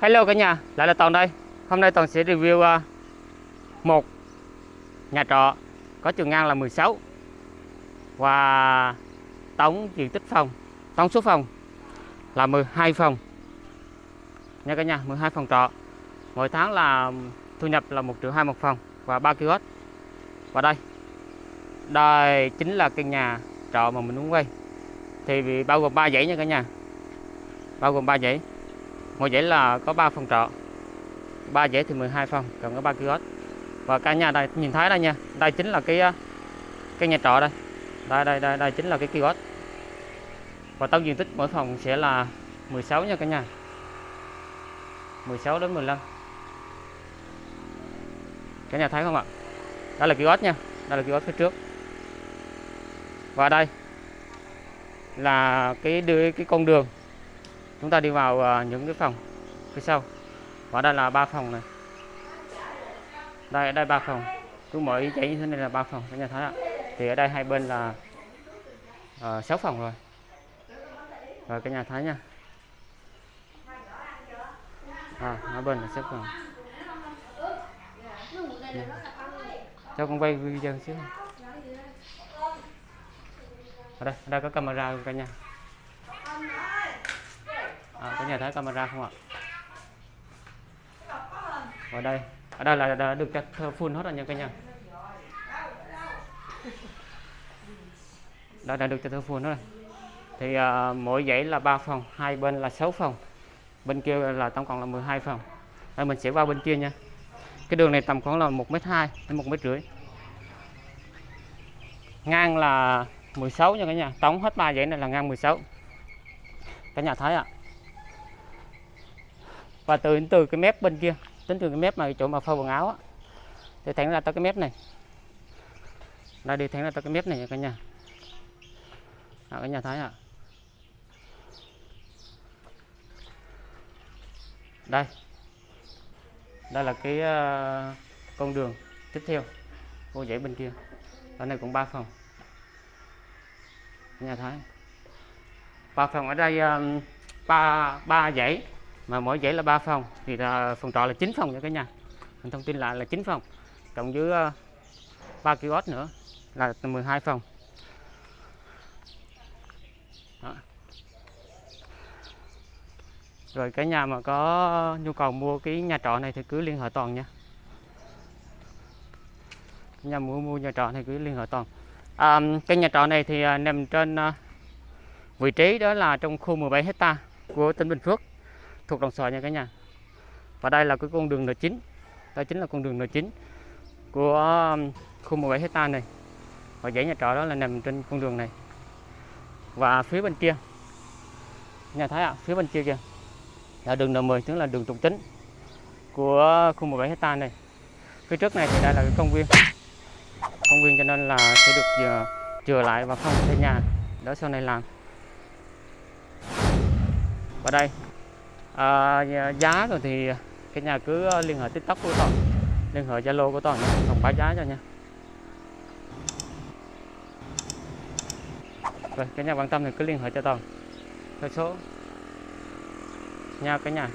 Hello cả nhà, lại là Toàn đây. Hôm nay Toàn sẽ review à, một nhà trọ có chiều ngang là 16 và tổng diện tích phòng, tổng số phòng là 12 phòng. Nha cả nhà, 12 phòng trọ. Mỗi tháng là thu nhập là 1 triệu 2 một phòng và 3 kiosk. Và đây, đây chính là căn nhà trọ mà mình muốn quay. Thì bao gồm 3 dãy nha cả nhà. Bao gồm 3 dãy mỗi dãy là có 3 phòng trọ. 3 dãy thì 12 phòng cần có 3 kiosk. Và cả nhà đây, nhìn thấy đây nha, đây chính là cái ờ, cái nhà trọ đây. Đây đây đây đây chính là cái kiosk. Và tổng diện tích mỗi phòng sẽ là 16 nha cả nhà. 16 đến 15 cả nhà thấy không ạ? Đây là kiosk nha, đây là kiosk phía trước. Và đây là cái đưa cái con đường chúng ta đi vào ờ, những cái phòng phía sau. Và đây là ba phòng này. Đây đây ba phòng. Cứ mỗi dãy như thế này là ba phòng các nhà thấy ạ. Thì ở đây hai bên là à, sáu phòng rồi. Rồi các nhà thấy nha. À, hai bên là sáu phòng. Cho con quay video xíu. Ở đây ở đây có camera luôn cả nhà à, có nhà thấy camera không ạ? Ở đây. Ở đây là đã được cắt full hết rồi nha cả nhà đã, đã được cho full hết rồi. Thì à, mỗi dãy là 3 phòng hai bên là 6 phòng. Bên kia là tổng cộng là 12 phòng. Đây mình sẽ qua bên kia nha. Cái đường này tầm khoảng là 1m2 đến 1 mét rưỡi. Ngang là 16 nha cả nhà tổng hết ba dãy này là ngang 16 cả nhà thấy ạ. à và từ từ cái mép bên kia tính từ cái mép mà chỗ mà phơi quần áo á. Thì thẳng ra tới cái mép này. Đây đi thẳng ra tới cái mép này nha cả nhà. À, cả nhà thấy ạ. À. đây. Đây là cái uh, con đường tiếp theo cô dãy bên kia. Ở này cũng ba phòng. Nhà thấy ba phòng ở đây ờ, ba ba dãy mà mỗi dãy là 3 phòng thì là phòng trọ là 9 phòng nha cả nhà. Mình thông tin lại là 9 phòng cộng với ờ, uh, 3 kiosk nữa là 12 phòng. Đó. rồi cả nhà mà có nhu cầu mua cái nhà trọ này thì cứ liên hệ toàn nha. Nhà mua mua nhà trọ này cứ liên hệ toàn. À, cái nhà trọ này thì uh, nằm trên uh, vị trí đó là trong khu 17 hecta của tỉnh Bình Phước thuộc đồng xoài nha cả nhà. Và đây là cái con đường N9 đây chính là con đường N9 của um, khu 17 hecta này. Và dãy nhà trọ đó là nằm trên con đường này. Và phía bên kia nhà thấy ạ à, phía bên kia kìa là đường N10 tức là đường trục chính của khu 17 hecta này. Phía trước này thì đây là cái công viên. Công viên cho nên là sẽ được ờ, chừa lại và không xây nhà đó sau này làm. Và đây à, giá rồi thì cái nhà cứ ờ, liên hệ tiktok của toàn liên hệ zalo của toàn không báo giá cho nha. Rồi cái nhà quan tâm thì cứ liên hệ cho toàn theo số. Nha cả nhà.